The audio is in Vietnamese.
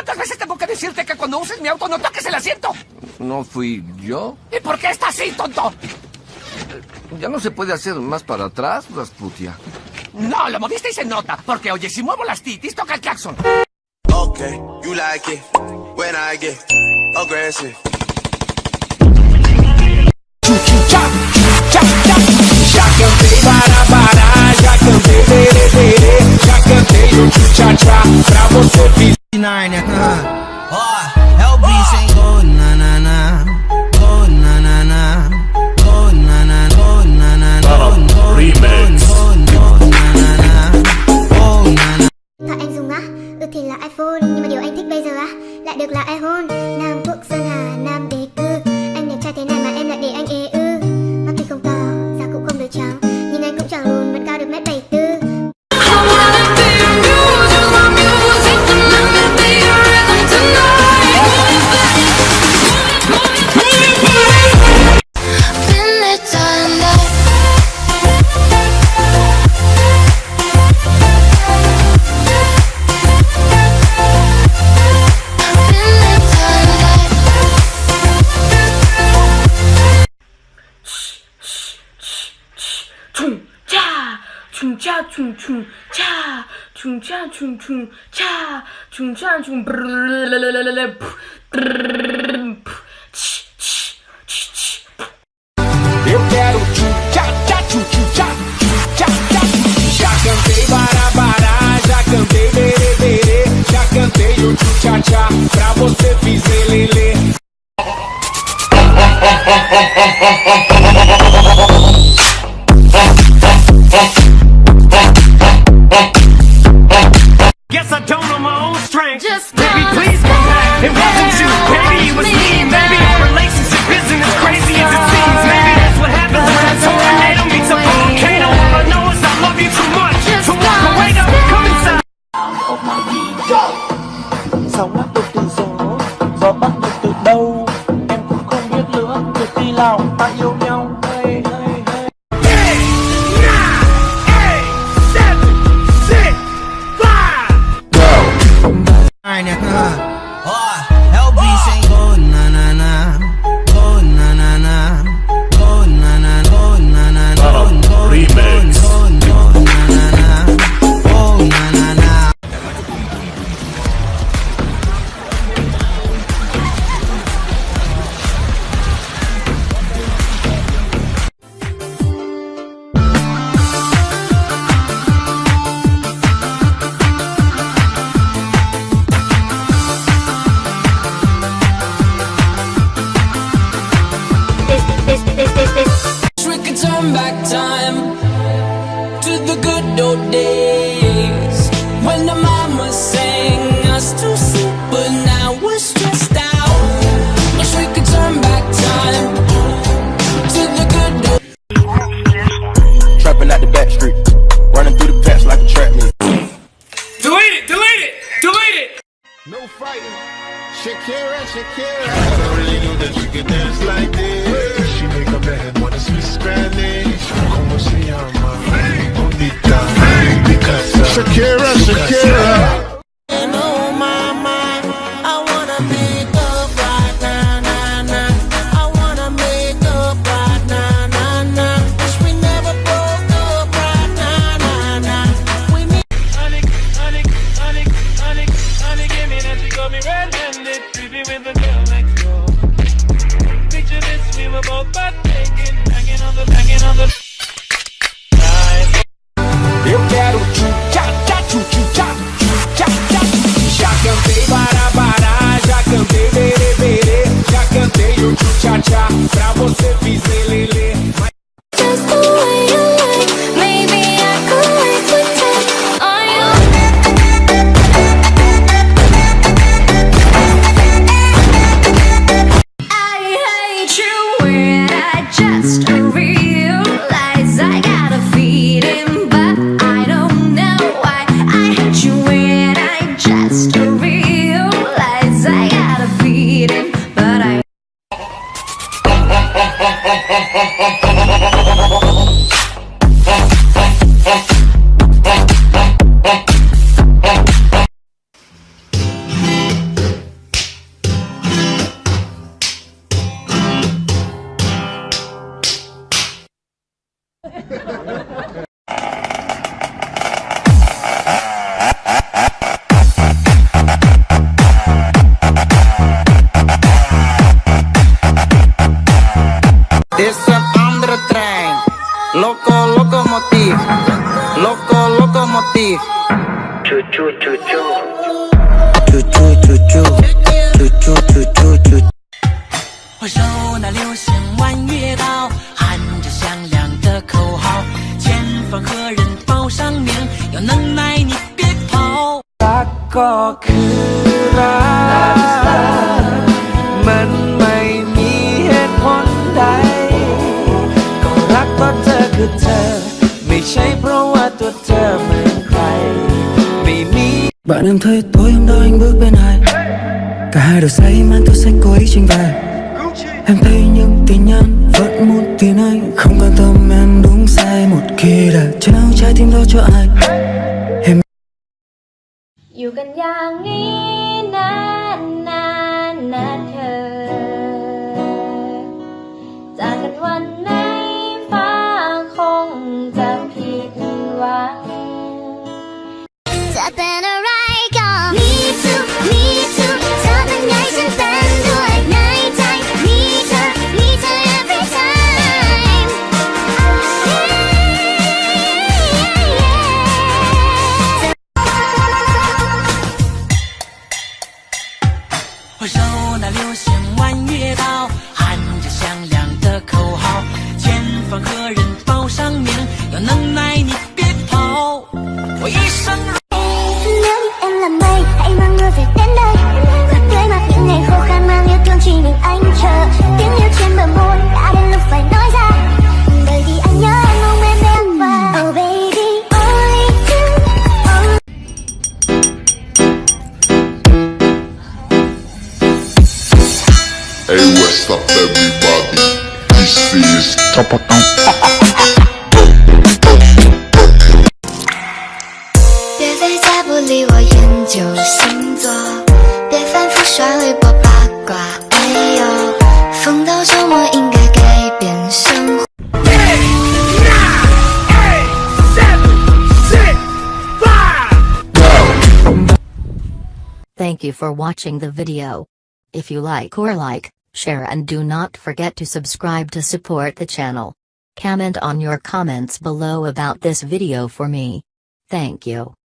¿Cuántas veces tengo que decirte que cuando uses mi auto no toques el asiento? ¿No fui yo? ¿Y por qué está así, tonto? Ya no se puede hacer más para atrás, Rasputia. No, lo moviste y se nota. Porque, oye, si muevo las titis, toca el claxon. Okay, you like it when I get aggressive. Ya canté para para, ya canté, ya canté yo cha cha, bravo Sophie. Nine. uh, tchá, tchum, tchum, tchá, tchum, tchá, tchum, tchum, tchá, tchum, tchá, tchum, Eu quero tchum, tchá, tchá, tchum, tchum, tchá, tchá, tchá, Já cantei barabará, já cantei berê, já cantei o tchum, tchá, tchá, pra você fiz lelê. Oh, oh, oh, oh, oh, oh, oh, oh, oh, oh, oh, oh, oh, Shakira. I don't really know that you could dance like this. is een andere trein.，Loco Loco Motif，Loco Loco Motif，chu chu chu chu，chu chu chu chu. Chu chu chu chu chu. 我手拿流星弯月刀，喊着响亮的口号，前方何人报上名？有能耐你别跑。杀过去 Bạn em thấy tối hôm đó anh bước bên ai? Cả hai đều say, mang theo sách cô ấy trình về Em thấy những tin nhắn, vẫn muốn tin anh. Không quan tâm em đúng sai một khi đã trao trái tim đó cho ai. Em Dù cần giang nghĩ 我一生。 Nếu như em là mây, hãy mang mưa về đến đây Và tươi mát những ngày khô khan mang yêu thương chỉ mình anh chờ Tiếng yêu trên bờ môi đã đến lúc phải nói ra Bởi vì anh nhớ em mong em em và Oh baby, only you only Hey, what's up, everybody? This is Topotão. Thank you for watching the video. If you like or like, share and do not forget to subscribe to support the channel. Comment on your comments below about this video for me. Thank you.